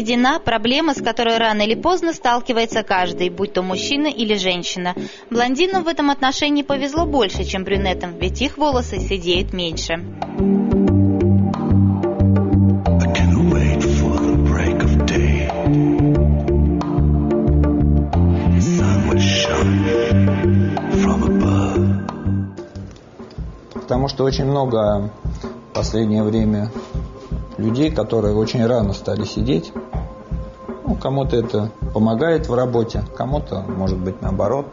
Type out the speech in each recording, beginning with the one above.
Седина – проблема, с которой рано или поздно сталкивается каждый, будь то мужчина или женщина. Блондинам в этом отношении повезло больше, чем брюнетам, ведь их волосы сидеют меньше. Потому что очень много в последнее время людей, которые очень рано стали сидеть. Ну, кому-то это помогает в работе, кому-то, может быть, наоборот.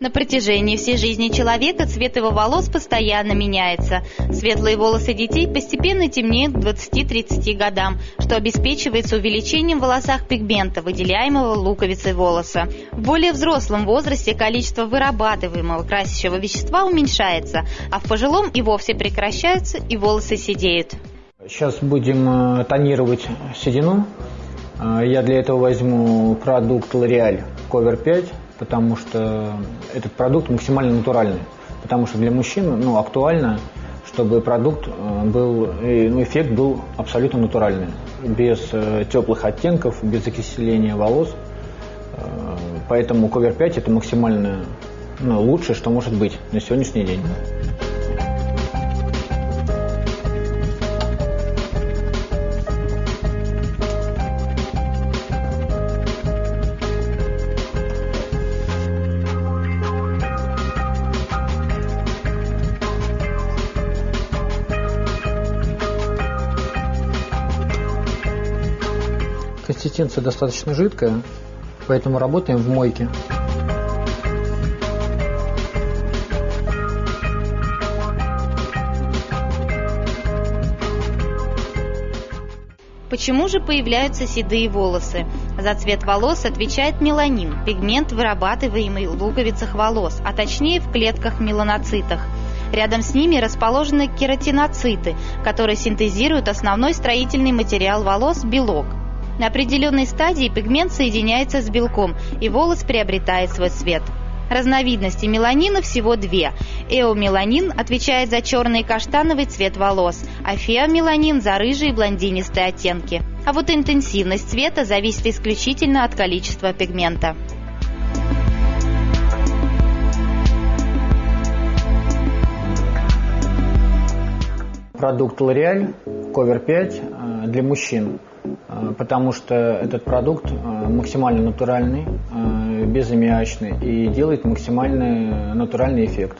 На протяжении всей жизни человека цвет его волос постоянно меняется. Светлые волосы детей постепенно темнеют к 20-30 годам, что обеспечивается увеличением в волосах пигмента, выделяемого луковицей волоса. В более взрослом возрасте количество вырабатываемого красящего вещества уменьшается, а в пожилом и вовсе прекращаются и волосы седеют. Сейчас будем э, тонировать седину. Э, я для этого возьму продукт L'Oreal Cover 5 потому что этот продукт максимально натуральный. Потому что для мужчин ну, актуально, чтобы продукт э, был, ну, эффект был абсолютно натуральный, без теплых оттенков, без окисления волос. Поэтому Cover 5 это максимально ну, лучшее, что может быть на сегодняшний день. Консистенция достаточно жидкая, поэтому работаем в мойке. Почему же появляются седые волосы? За цвет волос отвечает меланин, пигмент, вырабатываемый в луковицах волос, а точнее в клетках меланоцитах. Рядом с ними расположены кератиноциты, которые синтезируют основной строительный материал волос – белок. На определенной стадии пигмент соединяется с белком, и волос приобретает свой цвет. Разновидностей меланина всего две. Эомеланин отвечает за черный и каштановый цвет волос, а феомеланин за рыжие и блондинистые оттенки. А вот интенсивность цвета зависит исключительно от количества пигмента. Продукт L'Oreal Cover 5 э, для мужчин потому что этот продукт э, максимально натуральный, э, безаммиачный и делает максимально натуральный эффект.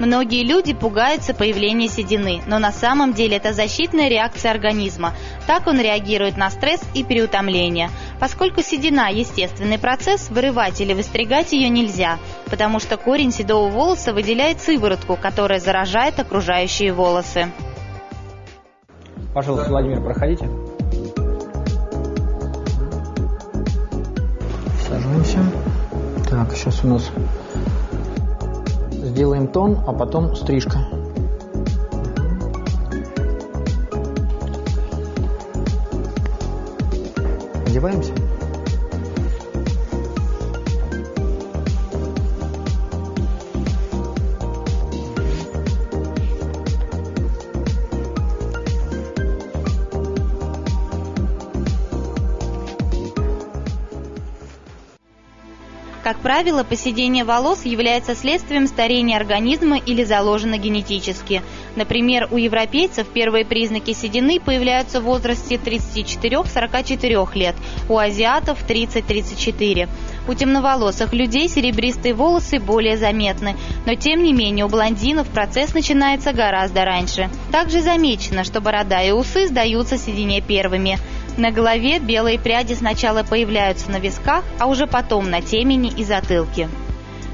Многие люди пугаются появления седины, но на самом деле это защитная реакция организма. Так он реагирует на стресс и переутомление. Поскольку седина – естественный процесс, вырывать или выстригать ее нельзя, потому что корень седого волоса выделяет сыворотку, которая заражает окружающие волосы. Пожалуйста, Владимир, проходите. Сажаемся. Так, сейчас у нас сделаем тон, а потом стрижка. Одеваемся. Как правило, поседение волос является следствием старения организма или заложено генетически. Например, у европейцев первые признаки седины появляются в возрасте 34-44 лет, у азиатов 30-34. У темноволосых людей серебристые волосы более заметны, но тем не менее у блондинов процесс начинается гораздо раньше. Также замечено, что борода и усы сдаются седине первыми. На голове белые пряди сначала появляются на висках, а уже потом на темени и затылке.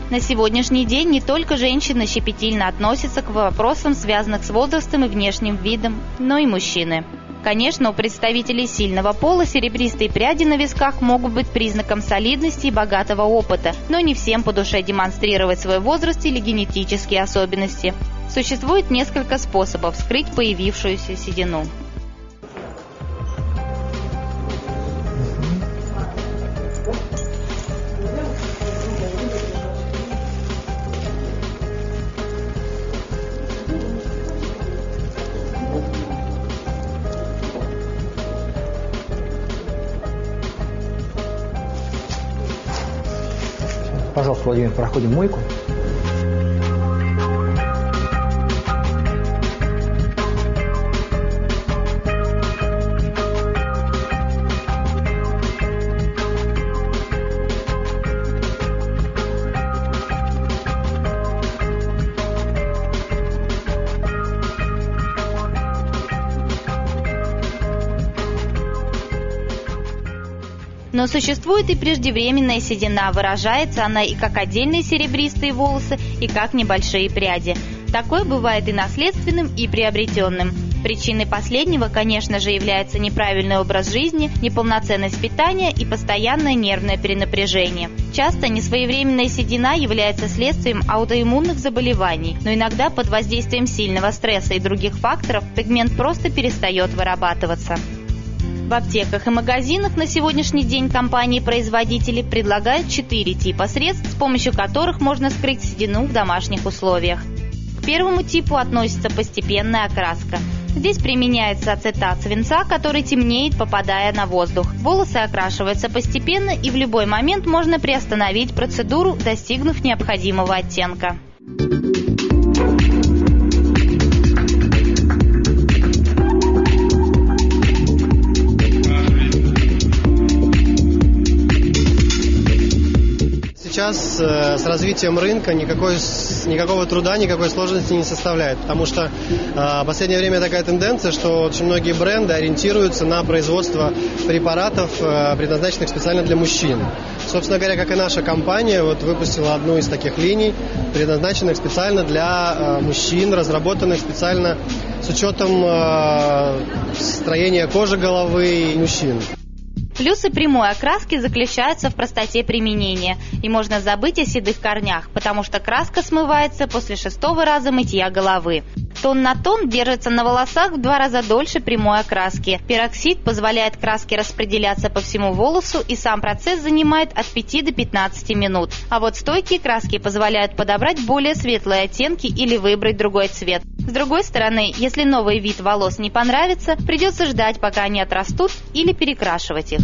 На сегодняшний день не только женщины щепетильно относятся к вопросам, связанным с возрастом и внешним видом, но и мужчины. Конечно, у представителей сильного пола серебристые пряди на висках могут быть признаком солидности и богатого опыта, но не всем по душе демонстрировать свой возраст или генетические особенности. Существует несколько способов скрыть появившуюся седину. Пожалуйста, Владимир, проходим мойку. Но существует и преждевременная седина. Выражается она и как отдельные серебристые волосы, и как небольшие пряди. Такое бывает и наследственным, и приобретенным. Причиной последнего, конечно же, является неправильный образ жизни, неполноценность питания и постоянное нервное перенапряжение. Часто несвоевременная седина является следствием аутоиммунных заболеваний, но иногда под воздействием сильного стресса и других факторов пигмент просто перестает вырабатываться. В аптеках и магазинах на сегодняшний день компании-производители предлагают четыре типа средств, с помощью которых можно скрыть седину в домашних условиях. К первому типу относится постепенная окраска. Здесь применяется ацетат свинца, который темнеет, попадая на воздух. Волосы окрашиваются постепенно и в любой момент можно приостановить процедуру, достигнув необходимого оттенка. Сейчас э, с развитием рынка никакой, никакого труда, никакой сложности не составляет. Потому что э, в последнее время такая тенденция, что очень многие бренды ориентируются на производство препаратов, э, предназначенных специально для мужчин. Собственно говоря, как и наша компания, вот выпустила одну из таких линий, предназначенных специально для мужчин, разработанных специально с учетом строения кожи головы мужчин. Плюсы прямой окраски заключаются в простоте применения, и можно забыть о седых корнях, потому что краска смывается после шестого раза мытья головы. Тон на тон держится на волосах в два раза дольше прямой окраски. Пероксид позволяет краске распределяться по всему волосу, и сам процесс занимает от 5 до 15 минут. А вот стойкие краски позволяют подобрать более светлые оттенки или выбрать другой цвет. С другой стороны, если новый вид волос не понравится, придется ждать, пока они отрастут или перекрашивать их.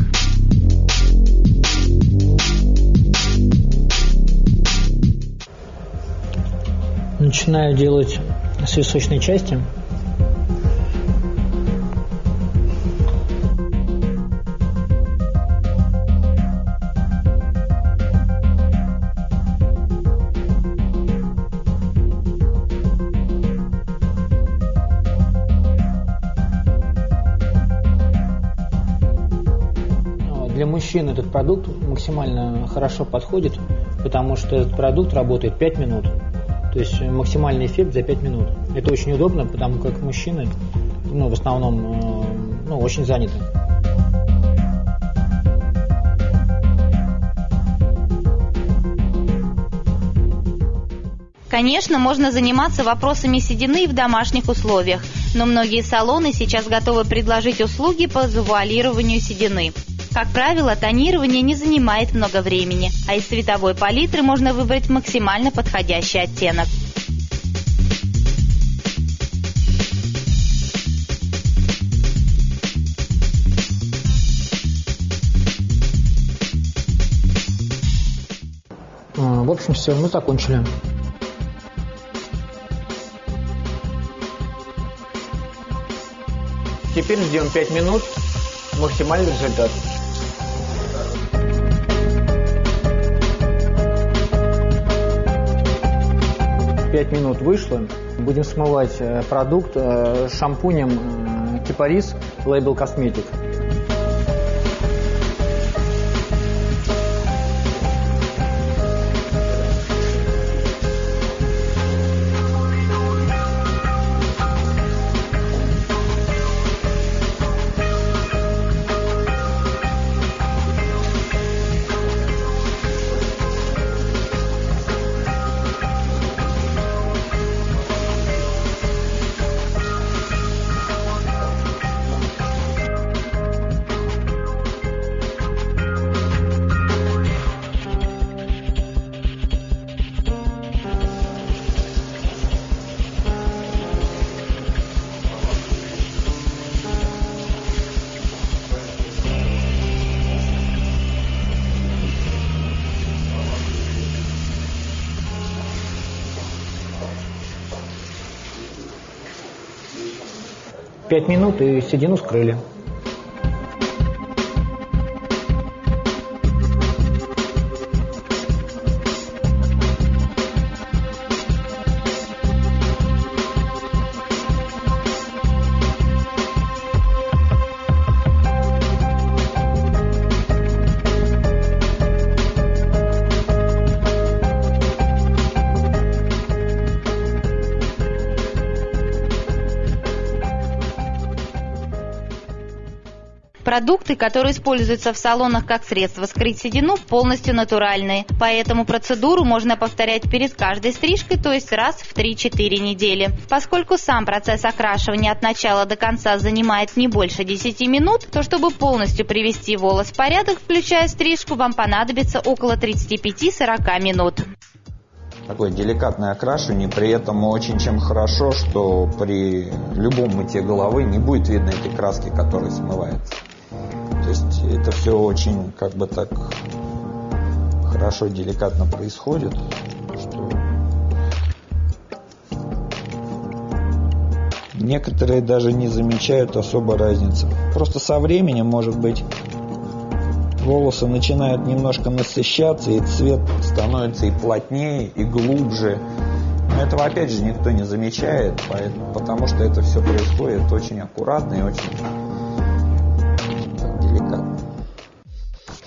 Начинаю делать с височной части. мужчин этот продукт максимально хорошо подходит, потому что этот продукт работает 5 минут. То есть максимальный эффект за 5 минут. Это очень удобно, потому как мужчины ну, в основном э, ну, очень заняты. Конечно, можно заниматься вопросами седины в домашних условиях, но многие салоны сейчас готовы предложить услуги по завуалированию седины. Как правило, тонирование не занимает много времени, а из цветовой палитры можно выбрать максимально подходящий оттенок. А, в общем, все, мы закончили. Теперь ждем 5 минут. Максимальный результат. Пять минут вышло. Будем смывать э, продукт э, шампунем э, Кипарис Label Cosmetic. 5 минут и седину скрыли. Продукты, которые используются в салонах как средство скрыть седину, полностью натуральные. Поэтому процедуру можно повторять перед каждой стрижкой, то есть раз в 3-4 недели. Поскольку сам процесс окрашивания от начала до конца занимает не больше 10 минут, то чтобы полностью привести волос в порядок, включая стрижку, вам понадобится около 35-40 минут такое деликатное окрашивание, при этом очень чем хорошо, что при любом мытье головы не будет видно этой краски, которая смывается. Это все очень как бы так хорошо, деликатно происходит, что некоторые даже не замечают особо разницы. Просто со временем, может быть, волосы начинают немножко насыщаться, и цвет становится и плотнее, и глубже. Но этого опять же никто не замечает, потому что это все происходит очень аккуратно и очень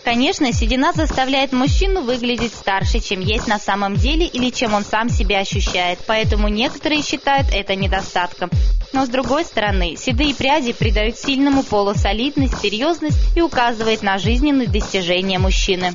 Конечно, седина заставляет мужчину выглядеть старше, чем есть на самом деле или чем он сам себя ощущает, поэтому некоторые считают это недостатком. Но с другой стороны, седые пряди придают сильному полу солидность, серьезность и указывает на жизненные достижения мужчины.